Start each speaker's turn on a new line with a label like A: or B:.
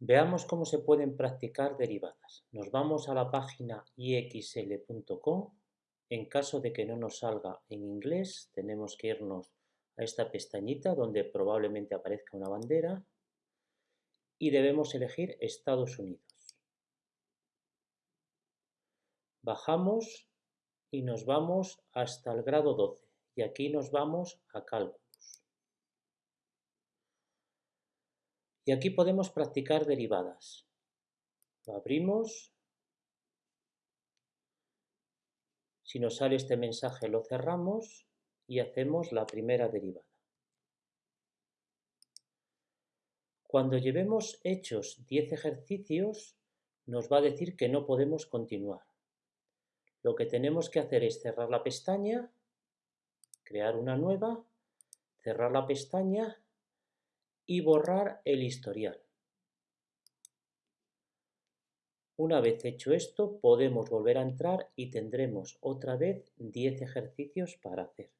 A: Veamos cómo se pueden practicar derivadas. Nos vamos a la página ixl.com. En caso de que no nos salga en inglés, tenemos que irnos a esta pestañita donde probablemente aparezca una bandera y debemos elegir Estados Unidos. Bajamos y nos vamos hasta el grado 12 y aquí nos vamos a cálculo. Y aquí podemos practicar derivadas. Lo abrimos. Si nos sale este mensaje lo cerramos y hacemos la primera derivada. Cuando llevemos hechos 10 ejercicios, nos va a decir que no podemos continuar. Lo que tenemos que hacer es cerrar la pestaña, crear una nueva, cerrar la pestaña y borrar el historial. Una vez hecho esto, podemos volver a entrar y tendremos otra vez 10 ejercicios para hacer.